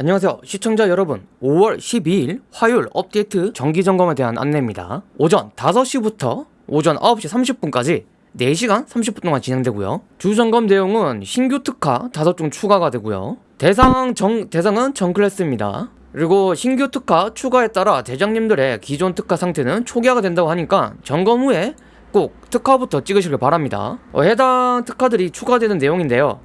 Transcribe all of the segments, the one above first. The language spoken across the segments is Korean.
안녕하세요. 시청자 여러분 5월 12일 화요일 업데이트 정기점검에 대한 안내입니다. 오전 5시부터 오전 9시 30분까지 4시간 30분 동안 진행되고요. 주점검 내용은 신규 특화 5종 추가가 되고요. 대상 정, 대상은 정클래스입니다. 그리고 신규 특화 추가에 따라 대장님들의 기존 특화 상태는 초기화가 된다고 하니까 점검 후에 꼭 특화부터 찍으시길 바랍니다. 어, 해당 특화들이 추가되는 내용인데요.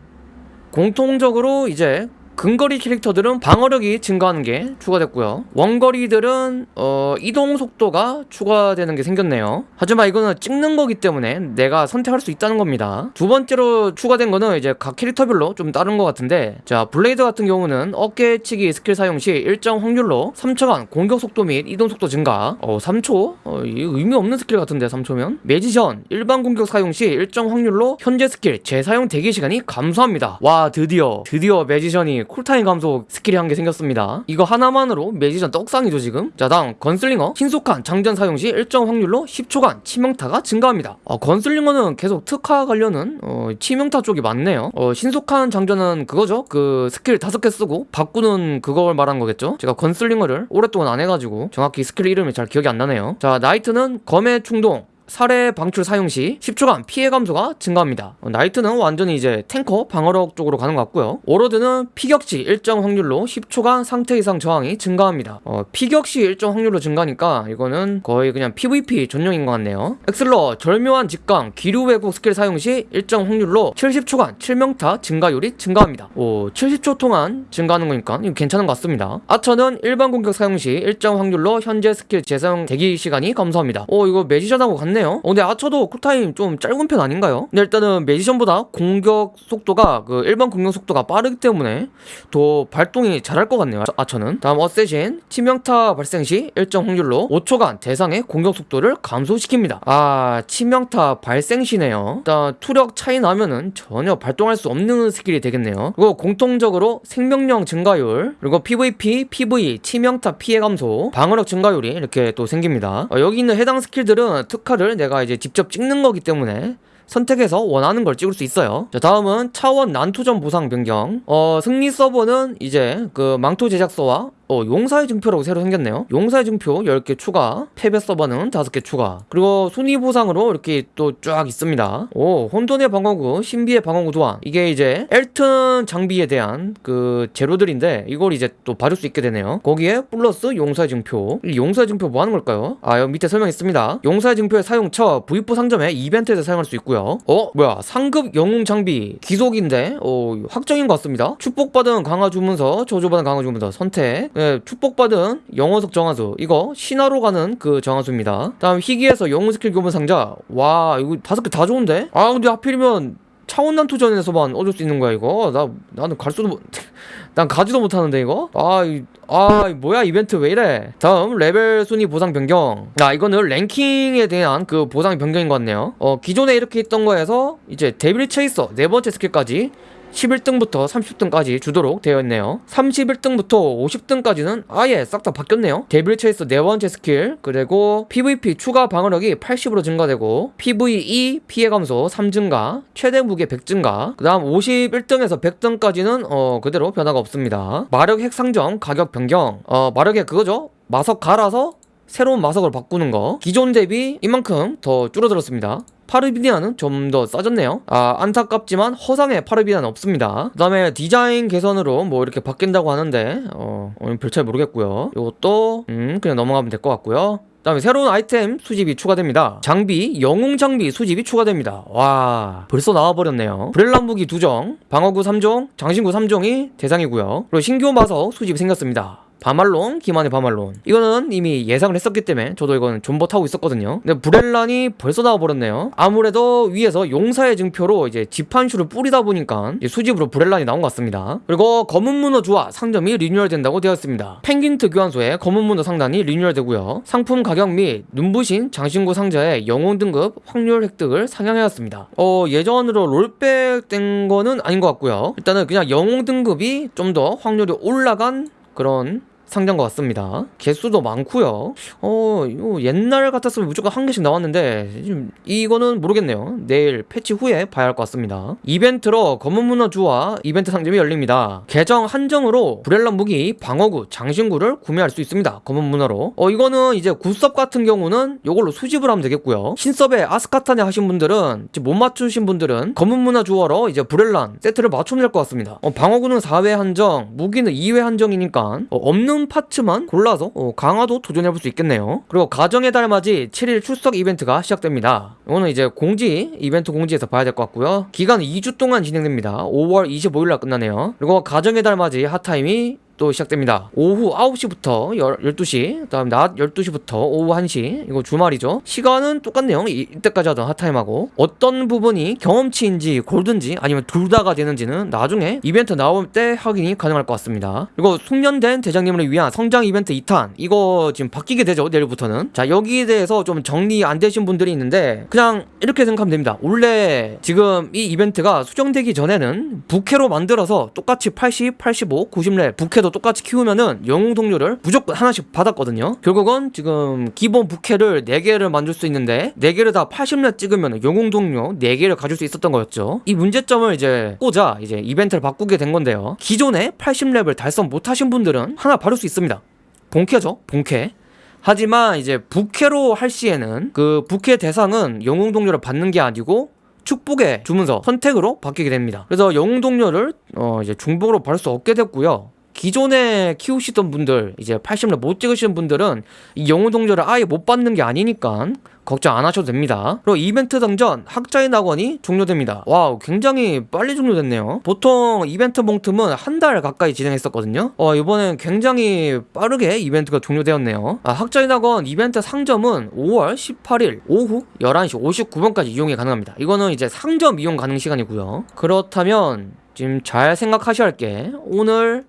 공통적으로 이제 근거리 캐릭터들은 방어력이 증가하는 게 추가됐고요. 원거리들은 어, 이동 속도가 추가되는 게 생겼네요. 하지만 이거는 찍는 거기 때문에 내가 선택할 수 있다는 겁니다. 두 번째로 추가된 거는 이제 각 캐릭터별로 좀 다른 것 같은데 자 블레이드 같은 경우는 어깨치기 스킬 사용 시 일정 확률로 3초간 공격 속도 및 이동 속도 증가. 어 3초? 어, 이 의미 없는 스킬 같은데 3초면? 매지션 일반 공격 사용 시 일정 확률로 현재 스킬 재사용 대기 시간이 감소합니다. 와 드디어. 드디어 매지션이 쿨타임 감소 스킬이 한 개 생겼습니다. 이거 하나만으로 매지션 떡상이죠 지금? 자 다음 건슬링어. 신속한 장전 사용 시 일정 확률로 10초간 치명타가 증가합니다. 어, 건슬링어는 계속 특화 관련은 어, 치명타 쪽이 많네요. 어, 신속한 장전은 그거죠? 그 스킬 다섯 개 쓰고 바꾸는 그걸 말한 거겠죠? 제가 건슬링어를 오랫동안 안 해가지고 정확히 스킬 이름이 잘 기억이 안 나네요. 자 나이트는 검의 충동 살해 방출 사용 시 10초간 피해 감소가 증가합니다. 어, 나이트는 완전히 이제 탱커 방어력 쪽으로 가는 것 같고요. 워로드는 피격 시 일정 확률로 10초간 상태 이상 저항이 증가합니다. 어, 피격 시 일정 확률로 증가니까 이거는 거의 그냥 PVP 전용인 것 같네요. 엑슬러 절묘한 직강 기류 왜곡 스킬 사용 시 일정 확률로 70초간 치명타 증가율이 증가합니다. 오 70초 동안 증가하는 거니까 이거 괜찮은 것 같습니다. 아처는 일반 공격 사용 시 일정 확률로 현재 스킬 재사용 대기 시간이 감소합니다. 오 이거 매지션하고 같네 맞네요. 어, 근데 아처도 쿨타임 좀 짧은 편 아닌가요? 근데 일단은 매지션보다 공격 속도가 그 일반 공격 속도가 빠르기 때문에 더 발동이 잘할 것 같네요 아처는. 다음 어세신 치명타 발생 시 일정 확률로 5초간 대상의 공격 속도를 감소시킵니다. 아 치명타 발생 시네요. 일단 투력 차이 나면은 전혀 발동할 수 없는 스킬이 되겠네요. 그리고 공통적으로 생명력 증가율 그리고 PVP, PV, 치명타 피해 감소 방어력 증가율이 이렇게 또 생깁니다. 어, 여기 있는 해당 스킬들은 특화를 를 내가 이제 직접 찍는 거기 때문에 선택해서 원하는 걸 찍을 수 있어요. 자 다음은 차원 난투전 보상 변경. 어 승리 서버는 이제 그 망토 제작소와 어, 용사의 증표라고 새로 생겼네요. 용사의 증표 10개 추가 패배 서버는 5개 추가. 그리고 순위 보상으로 이렇게 또 쫙 있습니다. 오 혼돈의 방어구 신비의 방어구 도안. 이게 이제 엘튼 장비에 대한 그 재료들인데 이걸 이제 또 받을 수 있게 되네요. 거기에 플러스 용사의 증표. 용사의 증표 뭐 하는 걸까요? 아 여기 밑에 설명했습니다. 용사의 증표의 사용처 V4 상점에 이벤트에서 사용할 수 있고요. 어? 뭐야 상급 영웅 장비 기속인데? 어 확정인 것 같습니다. 축복받은 강화 주문서 저주받은 강화 주문서 선택 네, 축복받은 영어석 정화수. 이거 신화로 가는 그 정화수입니다. 다음 희귀에서 영웅 스킬 교본 상자. 와 이거 다섯 개 다 좋은데? 아 근데 하필이면 차원 난투전에서만 얻을 수 있는 거야 이거? 나 나는 갈 수도 못... 난 가지도 못하는데 이거? 아, 이, 아 뭐야 이벤트 왜 이래? 다음 레벨 순위 보상 변경. 아 이거는 랭킹에 대한 그 보상 변경인 것 같네요. 어 기존에 이렇게 있던 거에서 이제 데빌 체이서 네 번째 스킬까지 11등부터 30등까지 주도록 되어 있네요. 31등부터 50등까지는 아예 싹 다 바뀌었네요. 데빌 체이서 네 번째 스킬 그리고 PVP 추가 방어력이 80으로 증가되고 PVE 피해 감소 3 증가 최대 무게 100 증가 그 다음 51등에서 100등까지는 어 그대로 변화가 없습니다. 마력 핵 상점 가격 변경. 어 마력의 그거죠? 마석 갈아서 새로운 마석을 바꾸는 거. 기존 대비 이만큼 더 줄어들었습니다 파르비디아는 좀 더 싸졌네요. 아 안타깝지만 허상의 파르비디아는 없습니다. 그 다음에 디자인 개선으로 뭐 이렇게 바뀐다고 하는데 어, 어 별로 잘 모르겠고요. 이것도 음 그냥 넘어가면 될 것 같고요. 그 다음에 새로운 아이템 수집이 추가됩니다. 장비 영웅 장비 수집이 추가됩니다. 와 벌써 나와버렸네요. 브렐란 무기 2종 방어구 3종 장신구 3종이 대상이고요. 그리고 신규 마석 수집이 생겼습니다 바말론, 기만의 바말론. 이거는 이미 예상을 했었기 때문에 저도 이거는 존버 타고 있었거든요. 근데 브렐란이 벌써 나와버렸네요. 아무래도 위에서 용사의 증표로 이제 지판슈를 뿌리다 보니까 수집으로 브렐란이 나온 것 같습니다. 그리고 검은 문어 주화 상점이 리뉴얼 된다고 되어 있습니다. 펭귄트 교환소에 검은 문어 상단이 리뉴얼 되고요. 상품 가격 및 눈부신 장신구 상자의 영웅 등급 확률 획득을 상향하였습니다. 어 예전으로 rollback 된 거는 아닌 것 같고요. 일단은 그냥 영웅 등급이 좀 더 확률이 올라간 그런 상자인 것 같습니다. 개수도 많고요. 어, 이거 옛날 같았으면 무조건 한 개씩 나왔는데 지금 이거는 모르겠네요. 내일 패치 후에 봐야 할 것 같습니다. 이벤트로 검은 문어 주화 이벤트 상점이 열립니다. 계정 한정으로 브렐란 무기, 방어구, 장신구를 구매할 수 있습니다. 검은 문어로. 어, 이거는 이제 구섭 같은 경우는 이걸로 수집을 하면 되겠고요. 신섭에 아스카타냐 하신 분들은 지금 못 맞추신 분들은 검은 문어 주어로 이제 브렐란 세트를 맞추면 될 것 같습니다. 어, 방어구는 4회 한정, 무기는 2회 한정이니까 어, 없는 파츠만 골라서 어, 강화도 도전해볼 수 있겠네요. 그리고 가정의 달 맞이 7일 출석 이벤트가 시작됩니다. 이거는 이제 공지 이벤트 공지에서 봐야 될 것 같고요. 기간은 2주 동안 진행됩니다. 5월 25일 날 끝나네요. 그리고 가정의 달 맞이 핫타임이 또 시작됩니다. 오후 9시부터 12시, 그 다음 낮 12시부터 오후 1시. 이거 주말이죠. 시간은 똑같네요. 이, 이때까지 하던 핫타임하고 어떤 부분이 경험치인지 골든지 아니면 둘 다가 되는지는 나중에 이벤트 나올 때 확인이 가능할 것 같습니다. 그리고 숙련된 대장님을 위한 성장 이벤트 2탄 이거 지금 바뀌게 되죠. 내일부터는. 자, 여기에 대해서 좀 정리 안 되신 분들이 있는데 그냥 이렇게 생각하면 됩니다. 원래 지금 이 이벤트가 수정되기 전에는 부캐로 만들어서 똑같이 80, 85, 90렙 부캐 도 똑같이 키우면은 영웅 동료를 무조건 하나씩 받았거든요. 결국은 지금 기본 부캐를 4개를 만들 수 있는데 4개를 다 80렙 찍으면 영웅 동료 4개를 가질 수 있었던 거였죠. 이 문제점을 이제 꽂아 이제 이벤트를 바꾸게 된 건데요. 기존에 80렙을 달성 못하신 분들은 하나 바를 수 있습니다. 본캐죠, 본캐. 하지만 이제 부캐로 할 시에는 그 부캐 대상은 영웅 동료를 받는 게 아니고 축복의 주문서 선택으로 바뀌게 됩니다. 그래서 영웅 동료를 어 이제 중복으로 받을 수 없게 됐고요. 기존에 키우시던 분들 이제 80렙 못 찍으시는 분들은 이 영웅 동료를 아예 못 받는 게 아니니까 걱정 안 하셔도 됩니다. 그리고 이벤트 던전 학자의 낙원이 종료됩니다. 와우 굉장히 빨리 종료됐네요. 보통 이벤트 몽틈은 한 달 가까이 진행했었거든요. 어 이번엔 굉장히 빠르게 이벤트가 종료되었네요. 아, 학자의 낙원 이벤트 상점은 5월 18일 오후 11시 59분까지 이용이 가능합니다. 이거는 이제 상점 이용 가능 시간이고요. 그렇다면 지금 잘 생각하셔야 할 게 오늘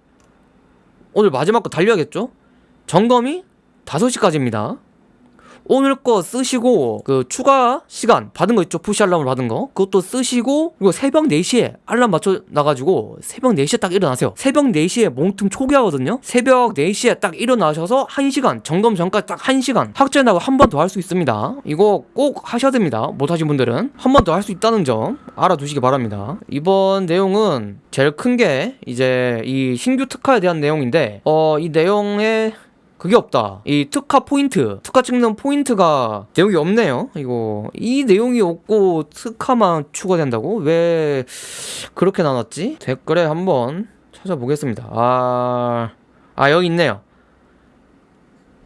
오늘 마지막 거 달려야겠죠? 점검이 5시까지입니다. 오늘 거 쓰시고 그 추가 시간 받은 거 있죠? 푸시 알람을 받은 거. 그것도 쓰시고 그리고 새벽 4시에 알람 맞춰 놔가지고 새벽 4시에 딱 일어나세요. 새벽 4시에 몽틈 초기화거든요. 새벽 4시에 딱 일어나셔서 1시간 점검 전까지 딱 1시간 학제 나고 한 번 더 할 수 있습니다. 이거 꼭 하셔야 됩니다. 못하신 분들은. 한 번 더 할 수 있다는 점 알아두시기 바랍니다. 이번 내용은 제일 큰 게 이제 이 신규 특화에 대한 내용인데 어 이 내용에 그게 없다. 이 특화 포인트, 특화 찍는 포인트가 내용이 없네요. 이거 이 내용이 없고 특화만 추가된다고? 왜 그렇게 나눴지? 댓글에 한번 찾아보겠습니다. 아, 아 여기 있네요.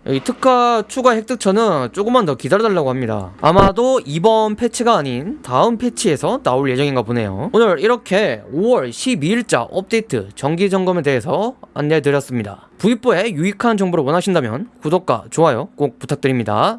여기 특화 추가 획득처는 조금만 더 기다려달라고 합니다. 아마도 이번 패치가 아닌 다음 패치에서 나올 예정인가 보네요. 오늘 이렇게 5월 12일자 업데이트 정기 점검에 대해서 안내해드렸습니다. V4에 유익한 정보를 원하신다면 구독과 좋아요 꼭 부탁드립니다.